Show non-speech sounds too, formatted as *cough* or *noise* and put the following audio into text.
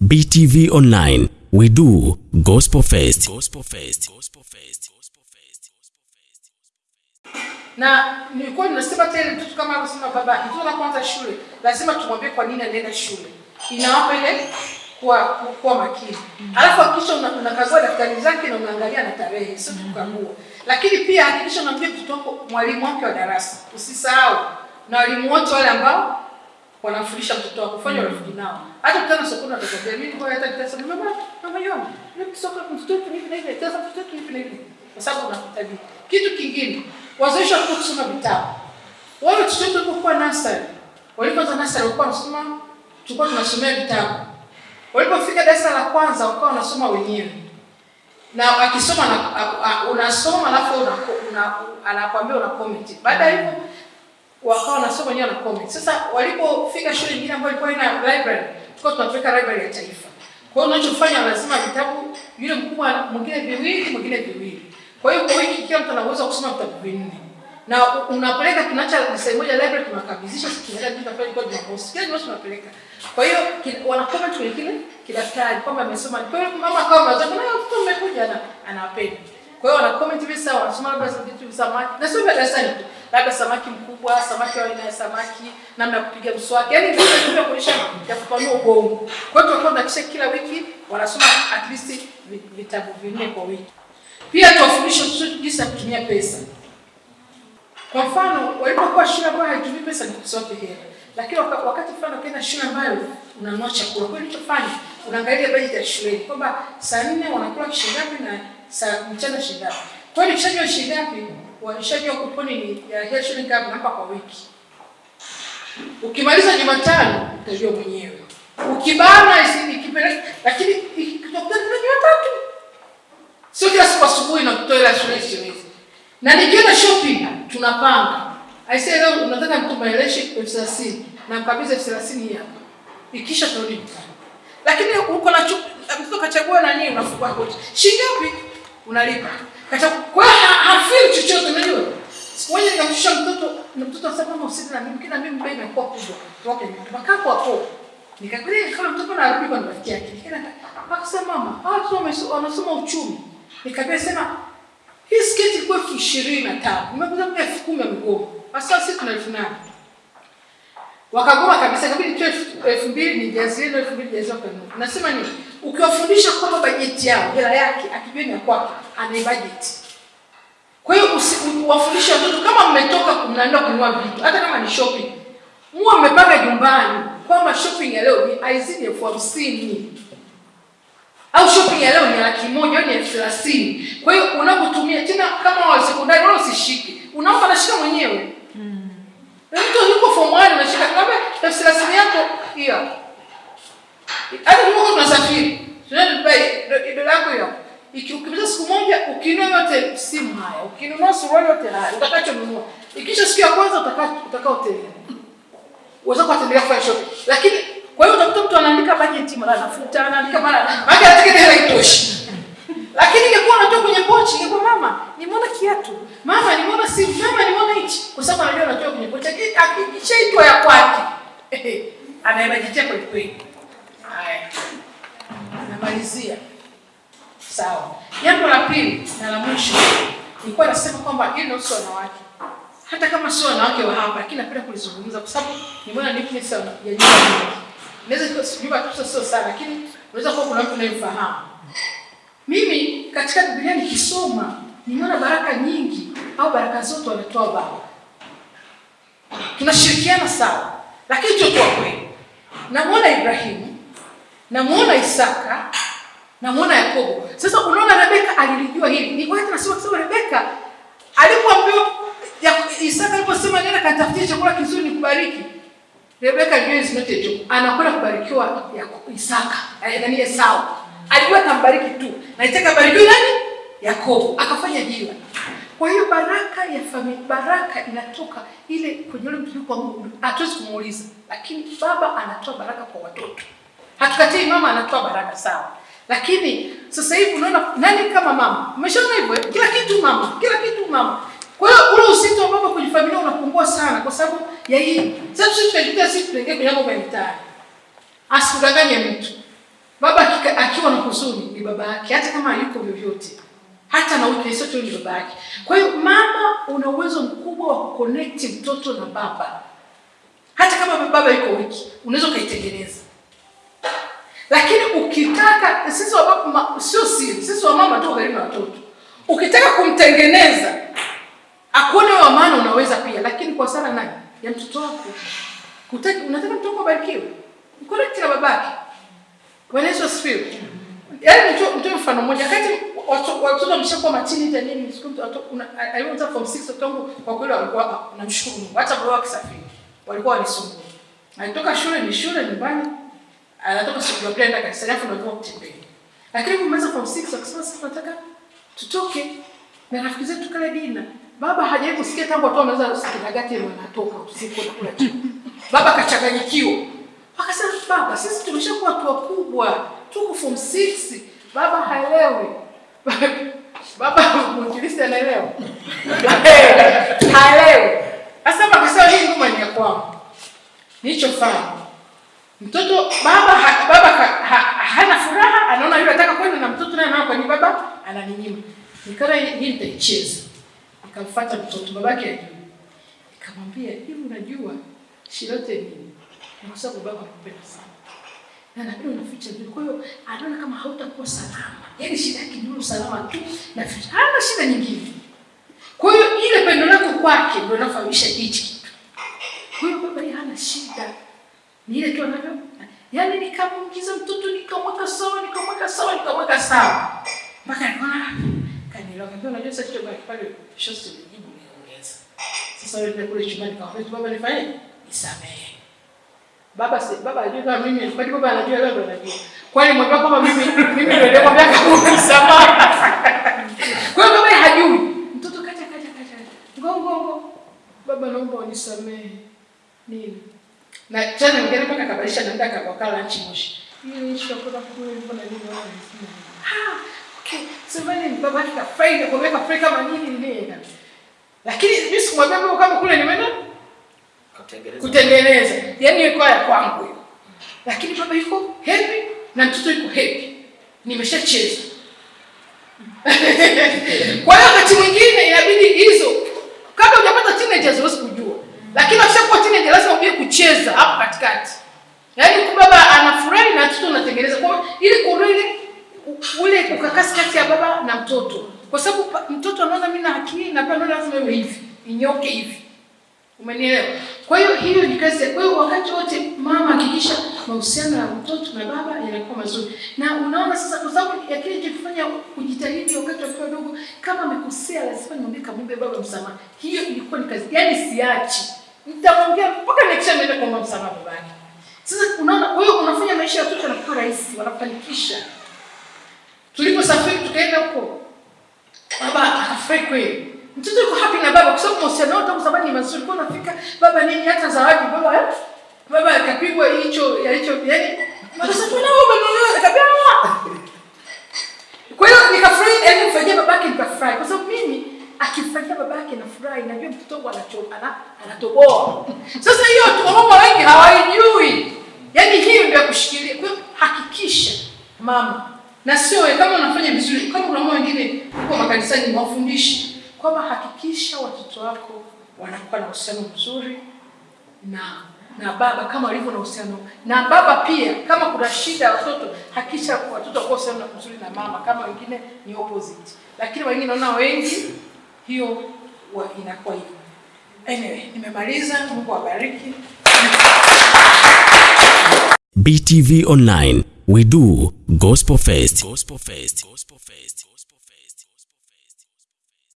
BTV Online, we do Gospel Fest. Gospel Fest. Gospel Fest. Gospel Fest. na nilikuwa ninasema tena mtoto kama alisema baba mtoto anapoanza shule lazima tumwambie kwa nini anaenda shule inawapa ile kuwa kuwa makini alafu hakikisha una- unakagua daftari zake na unaangalia na tarehe sio tukagua lakini pia hakikisha unamwambia mtoto wako mwalimu wake wa darasa usisahau na walimu wote wale ambao wanafundisha mtoto wako fanya urafiki nao. Hata kama sokoni atakwambia mimi kwa hata nitasema mama mama yona mimi soko mtoto wetu hivi na hivi tazama mtoto hivi na hivi. Kwa sababu unahitaji. kitu kingine. Wazoesha watoto kusoma vitabu. Wale watoto walipokuwa nasari walipoanza nasari walikuwa wanasoma tulikuwa tunasomea vitabu. Walipofika darasa la kwanza wakawa wanasoma wenyewe. Na akisoma unasoma alafu una, una, una, una comment. Baada ya hivyo wakawa wanasoma wenyewe na comment. Sasa walipofika shule nyingine ambayo ilikuwa ina library, tulikuwa tunapeleka library ya taifa. Kwa hiyo unachofanya lazima vitabu yule mkubwa mwingine viwili, mwingine viwili. Kwa hiyo kwa wiki kila mtu anaweza kusoma vitabu vinne. Na unapeleka kinacha sehemu moja library tunakabidhisha sisi tunaenda kitu pale kwa Jumamosi. Kila Jumamosi tunapeleka. Kwa hiyo wana comment kwenye kile kidaftari kwamba amesoma. Kwa hiyo mama kama anataka na mtoto mmekuja na anawapenda. Kwa hiyo wana comment hivi sawa, wanasoma labda vitu vya samaki. Na vya darasani. Labda samaki mkubwa, samaki wa aina ya samaki, namna ya kupiga mswaki. Yaani ndio ndio kuonyesha ya kupanua ubongo. Kwa hiyo tunakuwa tunahakikisha kila wiki wanasoma at least vitabu vinne kwa wiki. Pia tuwafundishe watoto jinsi ya kutumia pesa. Kwa mfano, walipokuwa shule ambayo haitumii pesa ni kusote hela. Lakini waka, wakati fulani ukienda shule ambayo unanunua chakula, kwa hiyo ulichofanya unaangalia bajeti ya shuleni kwamba saa nne wanakula shilingi ngapi na saa mchana shilingi. Kwa hiyo nikishajua shilingi ngapi, walishajua kuponi ni ya hiyo shilingi ngapi hapa kwa wiki. Ukimaliza Jumatano utajua mwenyewe. Ukibana ikipeleka lakini ikitokea Jumatatu sio kila siku asubuhi na kutoa ile shilingi shilingi. Na nikienda shopping tunapanga. I say leo unataka mtu maeleshi elfu thelathini na mkabidhi elfu thelathini hapa. Ikisha turudi. Lakini uko na mtoto kachagua nani unafungua koti. Shilingi ngapi? Unalipa. Kachagua kwa hiyo ha- hafeel chochote unajua. Siku moja nikamshusha mtoto usije na mimi kila mimi imekuwa kubwa. Hapo. Kama mtoto kwa rafiki yake. Akasema mama, uchumi. Nikamwambia sema hii sketi ilikuwa elfu ishirini na tano nimekuza kwa elfu kumi sasa tuna elfu nane wakagoma kabisa tu elfu- mbili elfu mbili nasema ukiwafundisha kwamba bajeti yao hela yake akijua ni kwake ana kwa hiyo wafundishe watoto kama mmetoka mnaenda kununua vitu hata kama ni shopping muwe mmepanga nyumbani kwamba shopping ya leo ni aizidi elfu hamsini. Au shopping ya leo ni laki moja au ni elfu thelathini. Kwa hiyo unapotumia tena kama wa sekondari wala usishike. Unaomba anashika mwenyewe. Mm. mtu yuko form one unashika kama elfu thelathini yako hiyo. Hapo. hata tunasafiri. Tunaenda Dubai do- dola yako hiyo hapo. Siku moja ukinunua yote simu haya ukinunua suruali yote haya utakachonunua. Ikisha siku ya kwanza utakaa utakaa uweza kuwatembelea kufanya shopping. Lakini kwa hiyo utakuta mtu anaandika bajeti mara anafuta anaandika mara maana katika hela itoshi lakini ingekuwa anatoka kwenye pochi ingekuwa mama nimeona kiatu. Mama nimeona simu. Mama nimeona hichi. Kwa sababu anajua anatoa kwenye pochi. Lakini akishaitwa ya kwake. Anaibajitia kweli kweli. Haya. Namalizia sawa. Jambo la pili na la mwisho nilikuwa nasema kwamba hilo sio wanawake. Hata kama sio wanawake wa hapa lakini napenda kulizungumza kwa sababu nimeona neatness ya nyumba. Nyingi Naweza kuwa si- kabisa sio sana lakini unaweza kuwa kuna mtu unayemfahamu mimi katika Biblia nikisoma nimeona baraka nyingi au baraka zote wanatoa baba. Tunashirikiana sawa lakini tuko kweli. Namuona Ibrahimu namuona Isaka namuona Yakobo. Sasa unaona Rebeka alilijua hili. Ni kwa hiyo tunasema kwa Rebeka alipoambiwa ya- Isaka aliposema nenda katafutie chakula kizuri nikubariki. Rebeka alijua is not a. Anakwenda kubarikiwa ya Isaka, Yaani Esau. Alijua atambariki tu. Na itaka barikiwe nani? Yakobo. Akafanya jiwa. Kwa hiyo baraka ya familia, baraka inatoka ile kwenye ule mtu kwa Mungu. Hatuwezi kumuuliza, lakini baba anatoa baraka kwa watoto. Hatukatii mama anatoa baraka sawa. Lakini sasa hivi unaona nani kama mama? Umeshaona hivyo? eh? Kila kitu mama, kila kitu mama. Kwa hiyo ule usito wa baba kwenye familia unapungua sana kwa sababu ya hii. Sasa sisi tunajikuta sisi tunaingia kwenye mambo ya mitaani. Asikudanganye mtu. Baba akiwa na huzuni ni baba yake, hata kama yuko vyovyote, hata na uke sio tu ni baba yake. Kwa hiyo mama, una uwezo mkubwa wa kuconnect mtoto na baba, hata kama baba yuko wiki, unaweza ukaitengeneza. Lakini ukitaka sisi wa baba, sio siri, sisi wa mama tu karibu na watoto, ukitaka kumtengeneza akuone wa maana, unaweza pia, lakini kwa sala nani ya mtoto wako. Kutaki, unataka mtoto wako abarikiwe, mconnect na babake. Bwana Yesu asifiwe. Yaani mtu mtu mfano mmoja kati watoto watoto matini ya nini siku mtu alianza form 6 tangu kwa kweli walikuwa namshukuru Mungu hata baba wakisafiri walikuwa walisumbua. Alitoka shule ni shule nyumbani anatoka shule ya kwenda kanisa alafu ndio kutembea. Lakini kumaliza form 6 akasema sasa nataka tutoke na rafiki zetu kale dina. Baba hajawahi kusikia tangu watu wameanza kinagati wanatoka usiku na kula chakula. Baba kachanganyikiwa. Akasema baba, sisi tumeshakuwa watu wakubwa, tuko form 6. Baba haelewi. *laughs* Baba mwinjilisti anaelewa. *laughs* Haelewi. Sasa akasema hii ngoma ni ya kwangu. Nilichofanya. Mtoto baba ha, baba ha, ha, hana furaha, anaona yule anataka kwenda na mtoto naye anaona ni baba ananinyima. Nikaona hii nitaicheza. Nikamfuata mtoto babake ajui. Nikamwambia, "Hivi unajua shirote nini?" kwa sababu baba anakupenda sana na nabii unaficha vile. Kwa hiyo anaona kama hautakuwa salama, yaani shida yake ni usalama tu, na hana shida nyingine. Kwa hiyo ile pendo lako kwake ndio inafahamisha hichi kitu. Kwa hiyo baba hana shida, ni ile tu anavyo, yaani nikamuingiza mtoto nikamweka sawa, nikamweka sawa, nikamweka sawa mpaka nikaona kanielewa. Kaambia unajua sasa kitu baki pale shosti nijibu niongeza. Sasa wewe kule chumbani kaambia baba nifanye nisamehe. Baba si baba ajua kama mimi kwani baba anajua wewe ndio anajua. Kwani mwambia kama mimi mimi ndio ndio kwambia kama msamaha. Kwa hiyo baba hajui. Mtoto kaja kaja kaja. Ngongo ngo. Baba naomba unisamehe. Nini? Na tena mgeni mpaka kabalisha naenda akakala nchi moshi. Hiyo issue kwenda kule na nini wao wanasema. Ah, okay. Sema nini baba akafurahi kwa kuweka free kama nini nini. Lakini mimi sikumwambia mimi kama kule nimeenda kutengeneza Kutengeneza. Yaani ilikuwa ya kwangu hiyo, lakini baba yuko happy na mtoto yuko happy, nimeshacheza. *laughs* Kwa hiyo wakati mwingine inabidi hizo, kabla hujapata teenagers huwezi kujua, lakini ukishakuwa teenager lazima ujue kucheza hapo katikati, yaani baba anafurahi na mtoto unatengeneza, kwa ili kuondoa ile ule ukakasi kati ya baba na mtoto, kwa sababu mtoto anaona mimi na akili na baba lazima iwe hivi, inyoke hivi Umenielewa? Kwa hiyo hiyo ni kazi. Kwa hiyo wakati wote mama hakikisha mahusiano ya mtoto na baba yanakuwa mazuri. Na unaona sasa kwa sababu ya kile kifanya kujitahidi wakati wa dogo kama amekosea lazima niombe kamwombe baba msamaha. Hiyo ilikuwa ni kazi. Yaani siachi. Nitamwambia mpaka nikisha niende kuomba msamaha babake. Sasa unaona kwa hiyo unafanya maisha ya watoto yanakuwa rahisi, wanafanikisha. Tuliposafiri tukaenda huko. Baba kweli. Mtoto yuko happy na baba kwa sababu mahusiano yao tangu zamani ni mazuri. Kwa nafika baba nini hata zawadi baba eh? Baba akapigwa hicho ya hicho yani Sasa tu na baba ndio akapia. Kwa hiyo nikafurahi yani mfanyia babake nikafurahi kwa sababu mimi akifanyia babake nafurahi najua mtoto wangu anachoka na anatoboa. Sasa hiyo tu mama wengi hawaijui. Yaani hiyo ndio kushikilia. Kwa hiyo hakikisha mama na sio kama unafanya vizuri kama kuna mama wengine huko makanisani mwafundishi kwamba hakikisha watoto wako wanakuwa na uhusiano mzuri na na baba kama walivyo na uhusiano na baba pia. Kama kuna shida ya watoto, hakikisha watoto wako uhusiano mzuri na mama, kama wengine ni opposite, lakini wengine naona wengi hiyo wa inakuwa hivyo. Anyway, nimemaliza. Mungu awabariki. BTV Online, we do gospel first. Gospel first. Gospel first. Gospel